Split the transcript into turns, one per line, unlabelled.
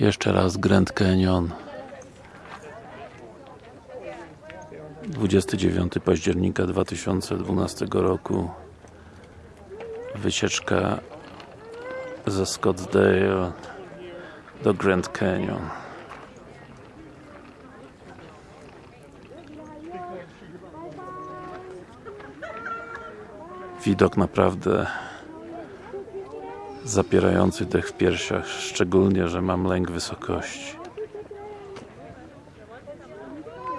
Jeszcze raz Grand Canyon. 29 października 2012 roku. Wycieczka ze Scottsdale do Grand Canyon. Widok naprawdę zapierający dech w piersiach, szczególnie, że mam lęk wysokości.